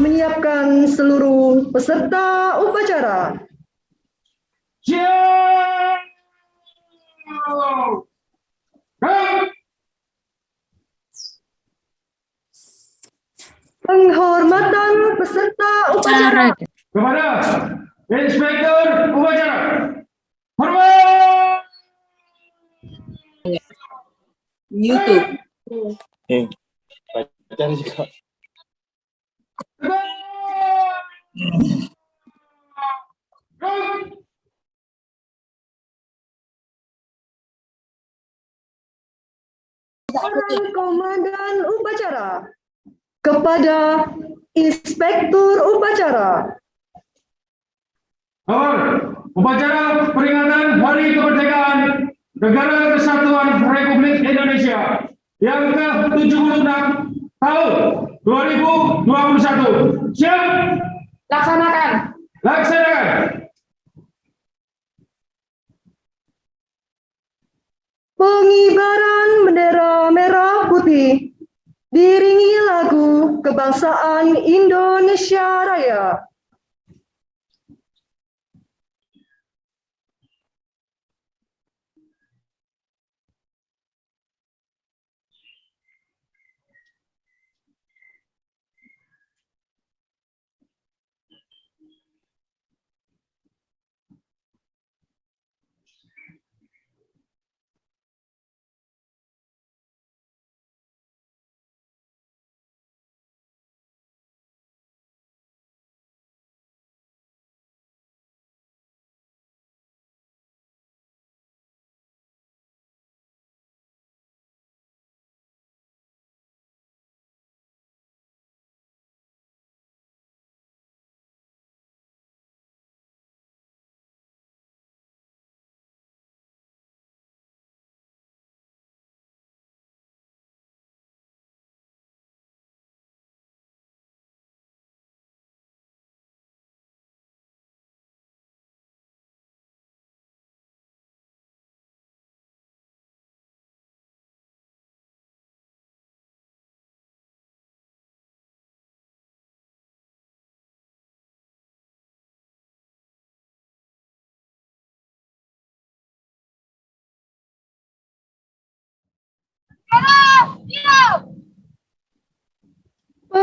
menyiapkan seluruh peserta upacara. Penghormatan peserta upacara. kepada Inspektur Upacara. Hormat! YouTube. Eh, juga. Gerak! Seorang komandan upacara kepada inspektur upacara. Awal, upacara peringatan Hari Kemerdekaan Negara Kesatuan Republik Indonesia yang ke-76 tahun 2021. Siap? Laksanakan. Laksanakan. Pengibaran bendera merah putih diiringi lagu kebangsaan Indonesia Raya.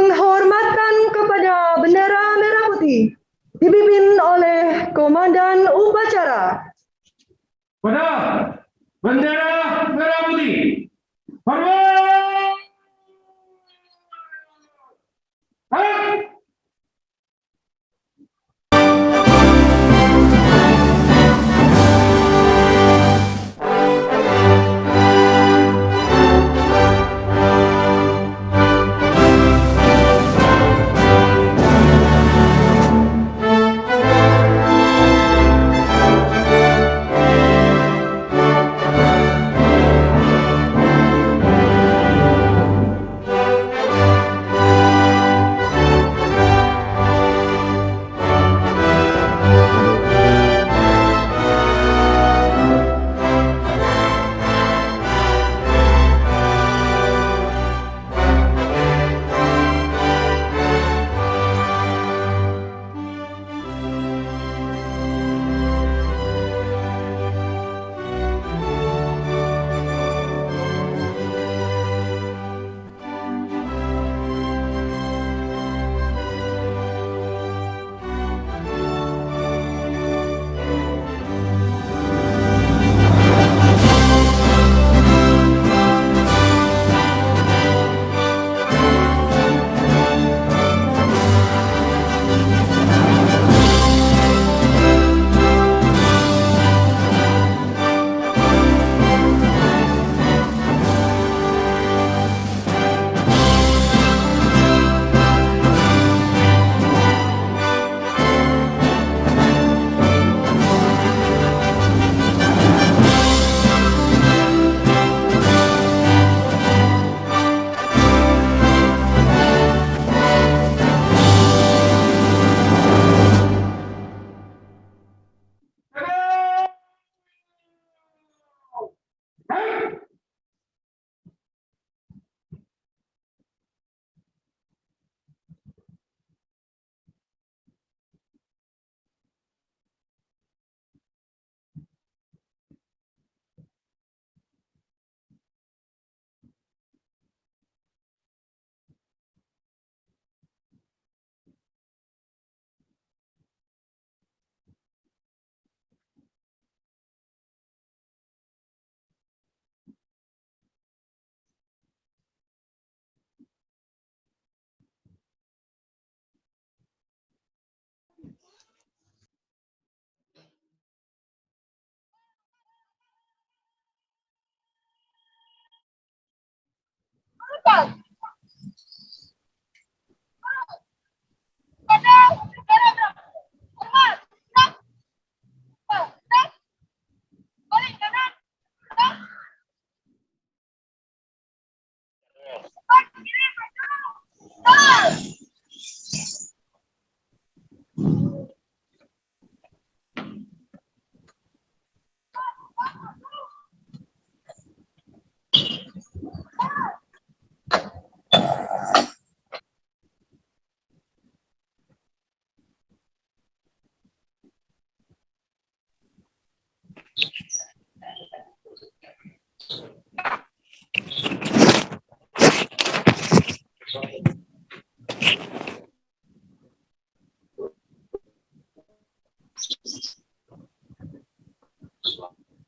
Penghormatan kepada bendera merah putih dipimpin oleh Komandan Upacara. Pada bendera merah putih. Hormat!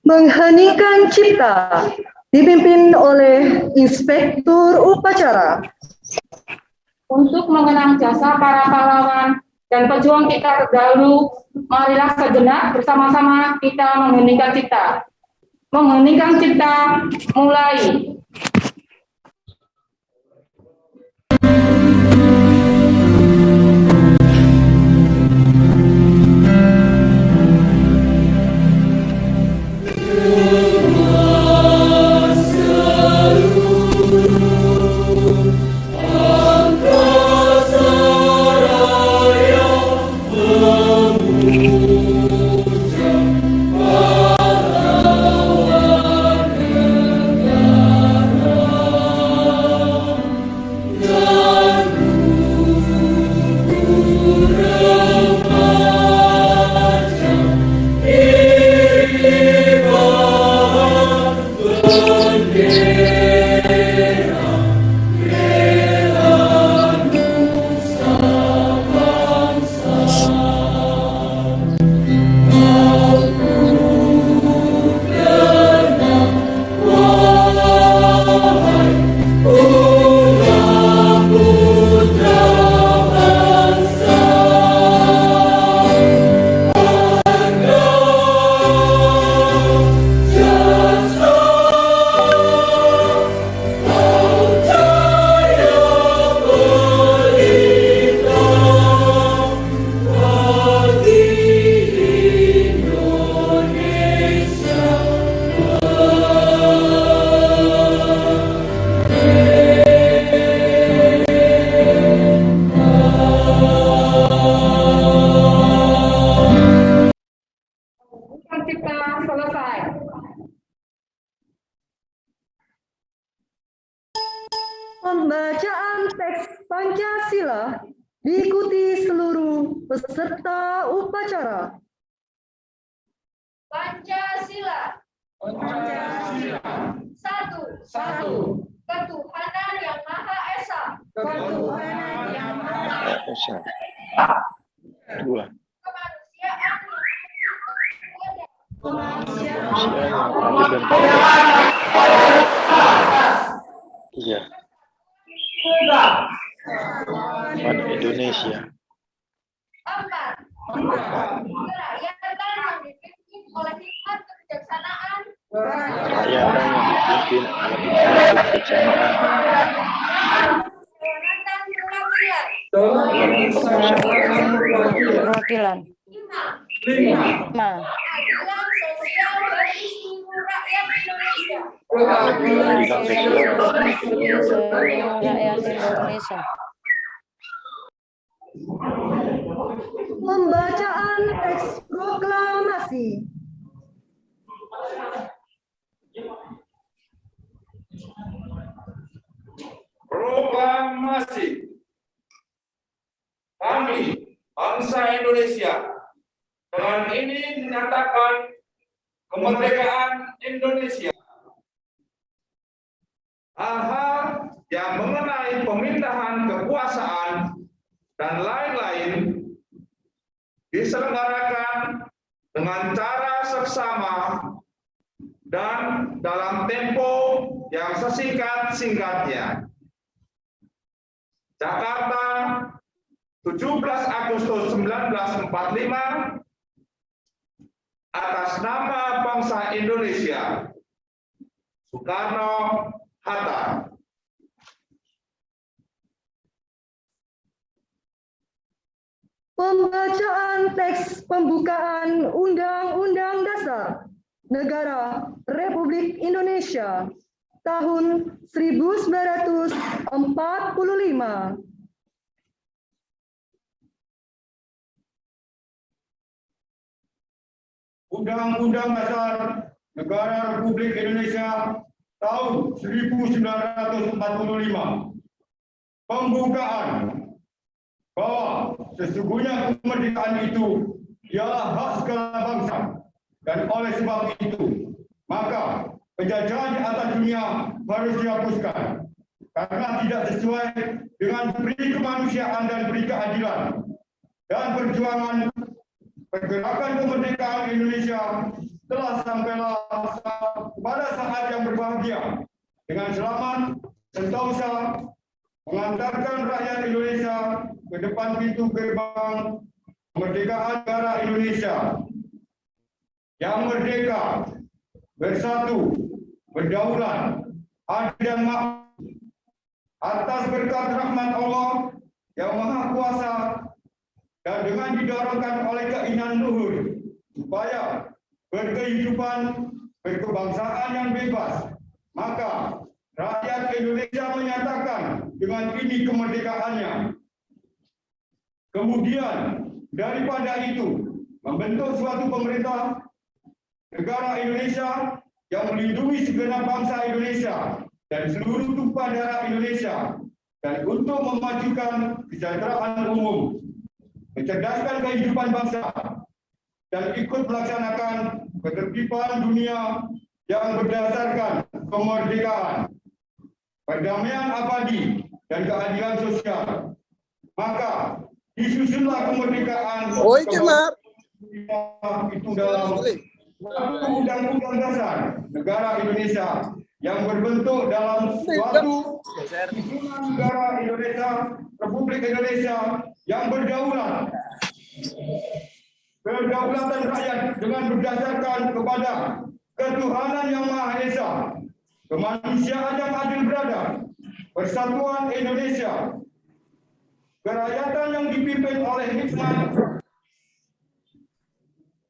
Mengheningkan cipta dipimpin oleh Inspektur Upacara. Untuk mengenang jasa para pahlawan dan pejuang kita terdahulu, marilah sejenak bersama-sama kita mengheningkan cipta. Mengheningkan cipta, mulai. Peserta upacara. Pancasila. Satu. Satu. Ketuhanan yang Maha Esa. Ketuhanan yang Maha Esa. Dua. Kemanusiaan adil dan Tiga. Indonesia. Empat. Yang dipimpin oleh hikmat kebijaksanaan. Kerakyatan yang dipimpin oleh hikmat kebijaksanaan. Perwakilan. perwakilan Lima. lima Keadilan sosial bagi seluruh rakyat Indonesia. Keadilan sosial seluruh rakyat Indonesia Pembacaan teks proklamasi. Proklamasi. Kami, bangsa Indonesia, dengan ini menyatakan kemerdekaan Indonesia. Hal-hal yang mengenai pemindahan kekuasaan dan lain-lain diselenggarakan dengan cara seksama dan dalam tempo yang sesingkat-singkatnya. Jakarta, 17 Agustus 1945, atas nama bangsa Indonesia, Soekarno Hatta. Pembacaan teks pembukaan Undang-Undang Dasar Negara Republik Indonesia tahun 1945. Undang-Undang Dasar Negara Republik Indonesia tahun 1945. Pembukaan bahwa sesungguhnya kemerdekaan itu ialah hak segala bangsa. Dan oleh sebab itu maka penjajahan di atas dunia harus dihapuskan. Karena tidak sesuai dengan peri kemanusiaan dan peri keadilan. Dan perjuangan pergerakan kemerdekaan Indonesia telah sampailah pada saat yang berbahagia. Dengan selamat sentosa mengantarkan rakyat Indonesia ke depan pintu gerbang kemerdekaan negara Indonesia. Yang merdeka, bersatu, berdaulat, adil dan makmur. Atas berkat rahmat Allah yang maha kuasa dan dengan didorongkan oleh keinginan luhur supaya berkehidupan berkebangsaan yang bebas maka rakyat Indonesia menyatakan dengan ini kemerdekaannya kemudian daripada itu membentuk suatu pemerintah negara Indonesia yang melindungi segenap bangsa Indonesia dan seluruh tumpah darah Indonesia dan untuk memajukan kesejahteraan umum, mencerdaskan kehidupan bangsa, dan ikut melaksanakan ketertiban dunia yang berdasarkan kemerdekaan, perdamaian abadi, dan keadilan sosial. Maka disusunlah kemerdekaan Oi, Cemar. itu dalam Undang-Undang Dasar Negara Indonesia yang berbentuk dalam suatu susunan negara Indonesia, Republik Indonesia yang berdaulat. Kedaulatan rakyat dengan berdasarkan kepada ketuhanan yang Maha Esa, kemanusiaan yang adil beradab, persatuan Indonesia, kerakyatan yang dipimpin oleh hikmat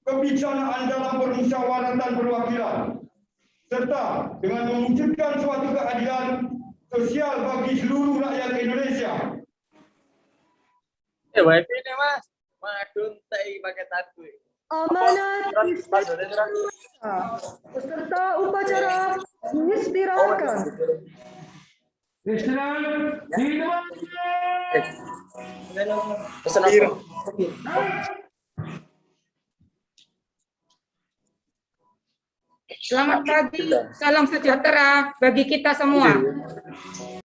kebijaksanaan dalam permusyawaratan perwakilan serta dengan mewujudkan suatu keadilan sosial bagi seluruh rakyat Indonesia. Eh, wifi ini mas. Madun tei pakai tabu. Amanat peserta upacara diistirahatkan. Pesan apa? Selamat pagi, salam sejahtera bagi kita semua.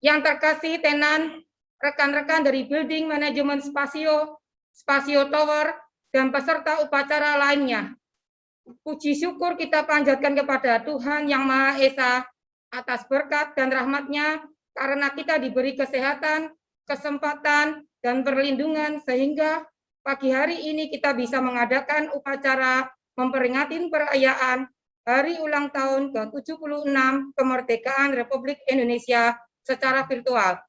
Yang terkasih tenan, rekan-rekan dari Building Manajemen Spasio, Spasio Tower, dan peserta upacara lainnya. Puji syukur kita panjatkan kepada Tuhan Yang Maha Esa atas berkat dan rahmatnya karena kita diberi kesehatan, kesempatan, dan perlindungan sehingga pagi hari ini kita bisa mengadakan upacara memperingati perayaan Hari Ulang Tahun ke-76 Kemerdekaan Republik Indonesia secara virtual.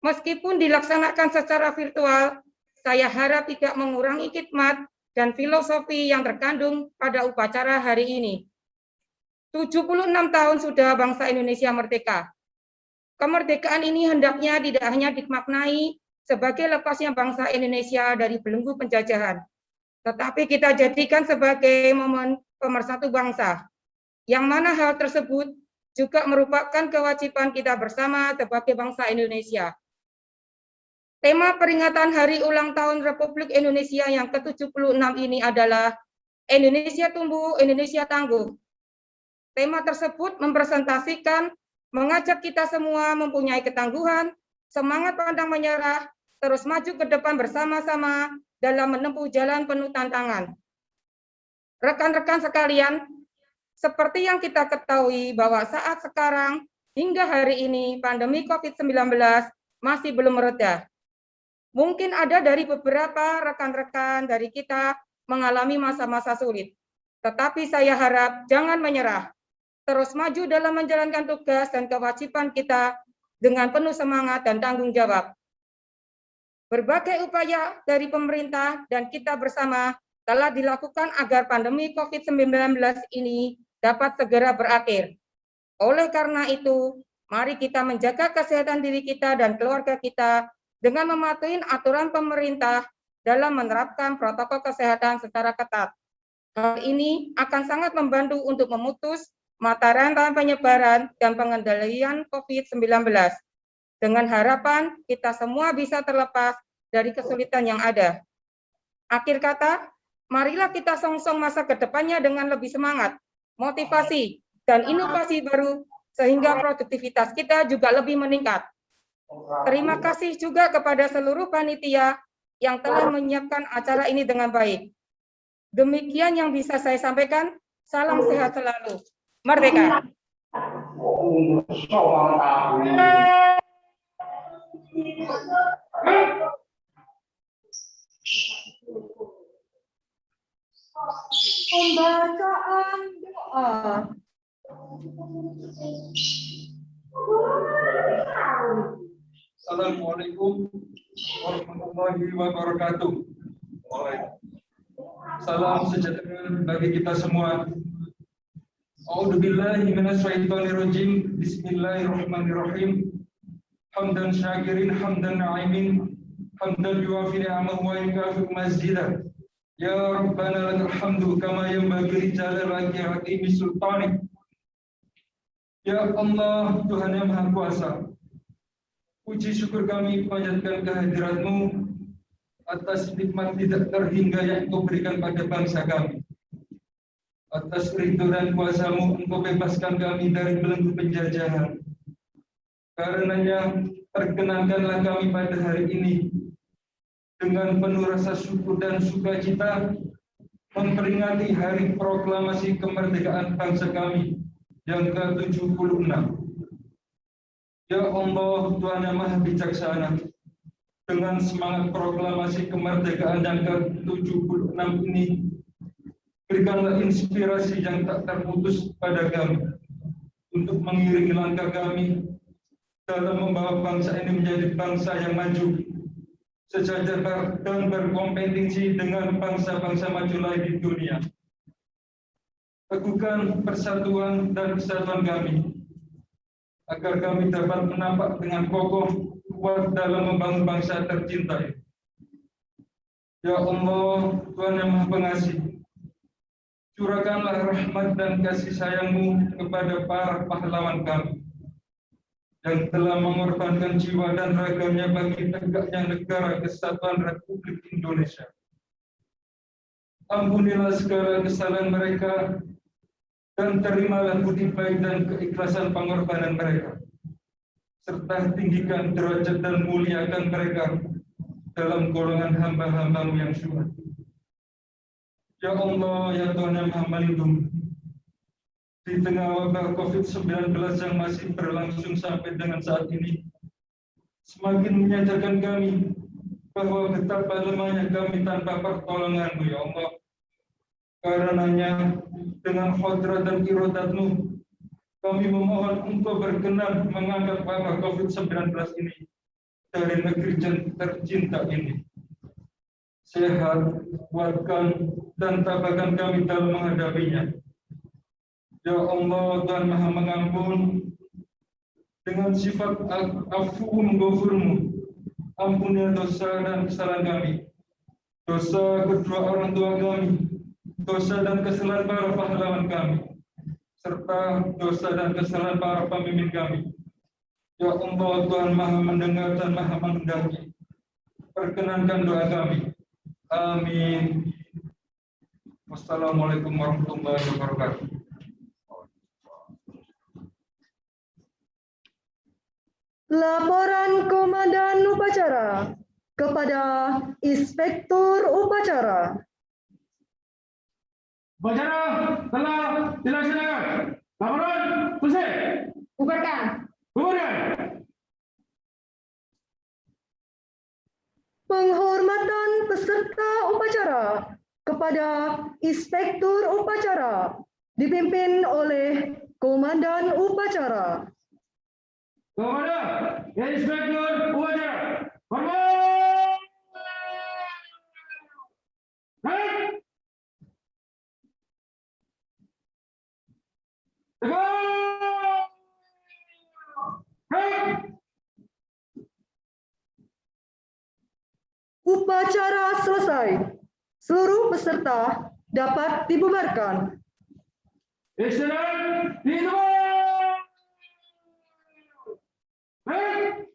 Meskipun dilaksanakan secara virtual, saya harap tidak mengurangi khidmat dan filosofi yang terkandung pada upacara hari ini. 76 tahun sudah bangsa Indonesia merdeka. Kemerdekaan ini hendaknya tidak hanya dimaknai sebagai lepasnya bangsa Indonesia dari belenggu penjajahan, tetapi kita jadikan sebagai momen pemersatu bangsa, yang mana hal tersebut juga merupakan kewajiban kita bersama sebagai bangsa Indonesia. Tema peringatan Hari Ulang Tahun Republik Indonesia yang ke-76 ini adalah Indonesia Tumbuh, Indonesia Tangguh. Tema tersebut mempresentasikan mengajak kita semua mempunyai ketangguhan, semangat pandang menyerah, terus maju ke depan bersama-sama dalam menempuh jalan penuh tantangan. Rekan-rekan sekalian, seperti yang kita ketahui bahwa saat sekarang hingga hari ini pandemi COVID-19 masih belum mereda. Mungkin ada dari beberapa rekan-rekan dari kita mengalami masa-masa sulit. Tetapi saya harap jangan menyerah. Terus maju dalam menjalankan tugas dan kewajiban kita dengan penuh semangat dan tanggung jawab. Berbagai upaya dari pemerintah dan kita bersama telah dilakukan agar pandemi COVID-19 ini dapat segera berakhir. Oleh karena itu, mari kita menjaga kesehatan diri kita dan keluarga kita dengan mematuhi aturan pemerintah dalam menerapkan protokol kesehatan secara ketat. Hal ini akan sangat membantu untuk memutus mata rantai penyebaran dan pengendalian COVID-19. Dengan harapan kita semua bisa terlepas dari kesulitan yang ada. Akhir kata, marilah kita song-song masa ke depannya dengan lebih semangat, motivasi, dan inovasi baru sehingga produktivitas kita juga lebih meningkat. Terima kasih juga kepada seluruh panitia yang telah menyiapkan acara ini dengan baik. Demikian yang bisa saya sampaikan. Salam sehat selalu. Merdeka. Pembacaan doa. Assalamualaikum warahmatullahi wabarakatuh. Salam sejahtera bagi kita semua. A'udzubillahi minasyaitonirrajim. Bismillahirrahmanirrahim. Hamdan syakirin, hamdan na'imin, hamdan yuafi ni'amahu wa yukafi mazjidah. Ya Rabbana lakal hamdu kama yanbaghi. Ya Allah, Tuhan yang Maha Kuasa, Puji syukur kami panjatkan kehadiratmu atas nikmat tidak terhingga yang engkau berikan pada bangsa kami. Atas ridho dan kuasamu engkau bebaskan kami dari belenggu penjajahan. Karenanya perkenankanlah kami pada hari ini dengan penuh rasa syukur dan sukacita memperingati hari proklamasi kemerdekaan bangsa kami yang ke-76. Ya Allah, Tuhan yang Maha Bijaksana, dengan semangat proklamasi kemerdekaan yang ke-76 ini, berikanlah inspirasi yang tak terputus pada kami untuk mengiringi langkah kami dalam membawa bangsa ini menjadi bangsa yang maju, sejajar dan berkompetisi dengan bangsa-bangsa maju lain di dunia. Teguhkan persatuan dan kesatuan kami, agar kami dapat menampak dengan kokoh kuat dalam membangun bangsa tercinta. Ya Allah, Tuhan yang Maha Pengasih, curahkanlah rahmat dan kasih sayangmu kepada para pahlawan kami yang telah mengorbankan jiwa dan ragamnya bagi tegaknya negara kesatuan Republik Indonesia. Ampunilah segala kesalahan mereka dan terimalah budi baik dan keikhlasan pengorbanan mereka serta tinggikan derajat dan muliakan mereka dalam golongan hamba-hambamu yang syuhada. Ya Allah, ya Tuhan yang Maha Melindungi, di tengah wabah COVID-19 yang masih berlangsung sampai dengan saat ini, semakin menyadarkan kami bahwa betapa lemahnya kami tanpa pertolonganmu, ya Allah. Karenanya, dengan khadrat dan irodatmu, kami memohon engkau berkenan mengangkat wabah COVID-19 ini dari negeri tercinta ini. Sehat, kuatkan, dan tabahkan kami dalam menghadapinya. Ya Allah, Tuhan Maha Mengampun, dengan sifat afu menggofurmu, ampuni dosa dan kesalahan kami, dosa kedua orang tua kami, dosa dan kesalahan para pahlawan kami, serta dosa dan kesalahan para pemimpin kami. Ya Allah, Tuhan Maha Mendengar dan Maha Menghendaki. Perkenankan doa kami. Amin. Wassalamualaikum warahmatullahi wabarakatuh. Laporan Komandan Upacara kepada Inspektur Upacara. Upacara telah dilaksanakan. Laporan selesai. Bubarkan. Bubarkan. Penghormatan peserta upacara kepada Inspektur Upacara dipimpin oleh Komandan Upacara. Komandan, Inspektur Upacara. Hormat. Upacara selesai. Seluruh peserta dapat dibubarkan. Excellent. Hey.